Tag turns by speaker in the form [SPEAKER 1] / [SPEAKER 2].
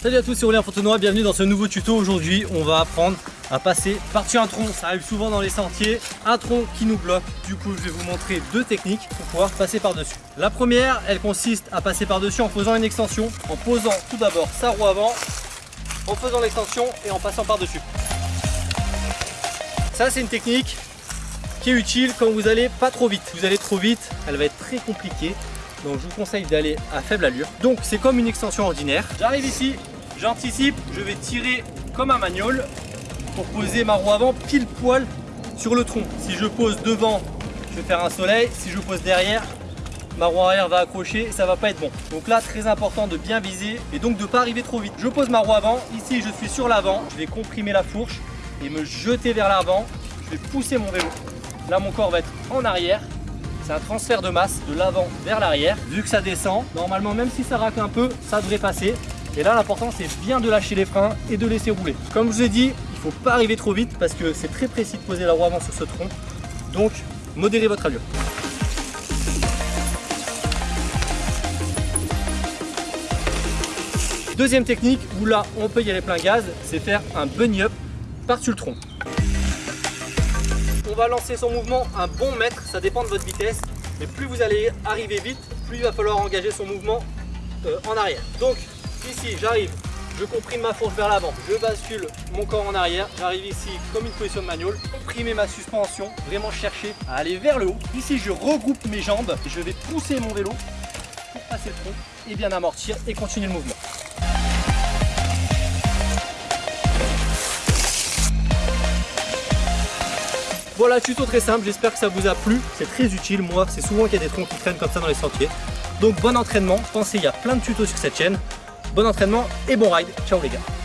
[SPEAKER 1] Salut à tous, c'est Aurélien Fontenoy, bienvenue dans ce nouveau tuto. Aujourd'hui, on va apprendre à passer par-dessus un tronc. Ça arrive souvent dans les sentiers, un tronc qui nous bloque. Du coup, je vais vous montrer deux techniques pour pouvoir passer par-dessus. La première, elle consiste à passer par-dessus en faisant une extension, en posant tout d'abord sa roue avant, en faisant l'extension et en passant par-dessus. Ça, c'est une technique qui est utile quand vous allez pas trop vite. Vous allez trop vite, elle va être très compliquée. Donc je vous conseille d'aller à faible allure. Donc c'est comme une extension ordinaire. J'arrive ici, j'anticipe, je vais tirer comme un magnol pour poser ma roue avant pile poil sur le tronc. Si je pose devant, je vais faire un soleil. Si je pose derrière, ma roue arrière va accrocher et ça va pas être bon. Donc là, très important de bien viser et donc de pas arriver trop vite. Je pose ma roue avant. Ici, je suis sur l'avant. Je vais comprimer la fourche et me jeter vers l'avant. Je vais pousser mon vélo. Là, mon corps va être en arrière c'est un transfert de masse de l'avant vers l'arrière. Vu que ça descend, normalement même si ça racle un peu, ça devrait passer. Et là l'important c'est bien de lâcher les freins et de laisser rouler. Comme je vous ai dit, il ne faut pas arriver trop vite parce que c'est très précis de poser la roue avant sur ce tronc. Donc modérez votre allure. Deuxième technique où là on peut y aller plein gaz, c'est faire un bunny up par-dessus le tronc on va lancer son mouvement un bon mètre, ça dépend de votre vitesse. Mais plus vous allez arriver vite, plus il va falloir engager son mouvement euh, en arrière. Donc ici j'arrive, je comprime ma fourche vers l'avant, je bascule mon corps en arrière, j'arrive ici comme une position de manual, comprimer ma suspension, vraiment chercher à aller vers le haut. Ici je regroupe mes jambes je vais pousser mon vélo pour passer le tronc et bien amortir et continuer le mouvement. Voilà, tuto très simple, j'espère que ça vous a plu. C'est très utile, moi, c'est souvent qu'il y a des troncs qui traînent comme ça dans les sentiers. Donc bon entraînement, pensez, il y a plein de tutos sur cette chaîne. Bon entraînement et bon ride. Ciao les gars